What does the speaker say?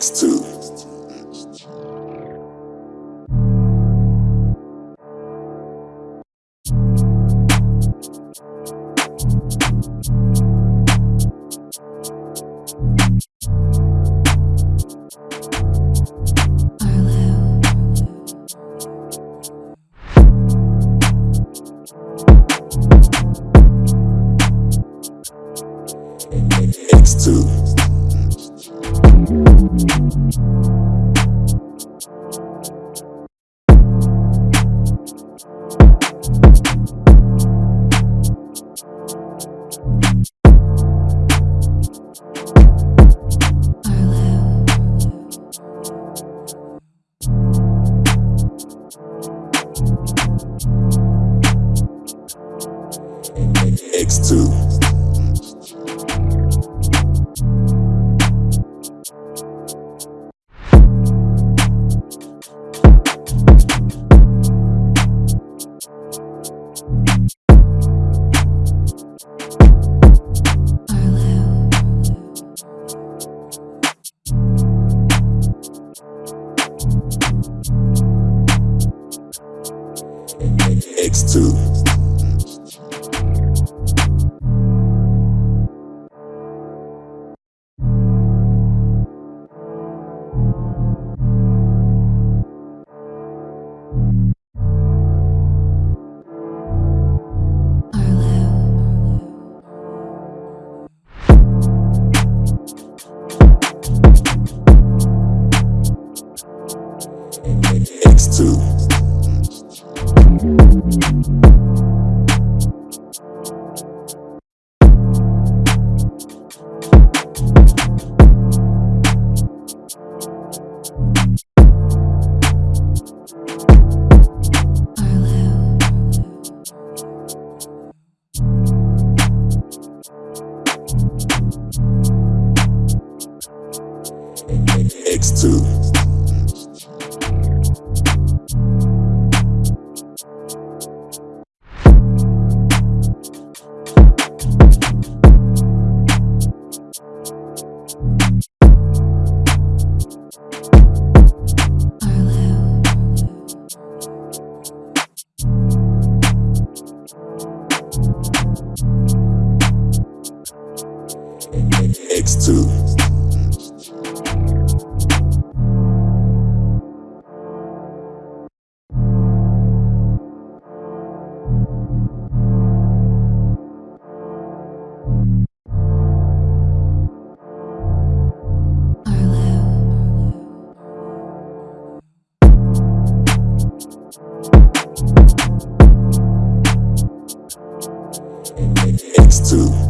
X2. X2. X2. X2. X2. X2. X2. to.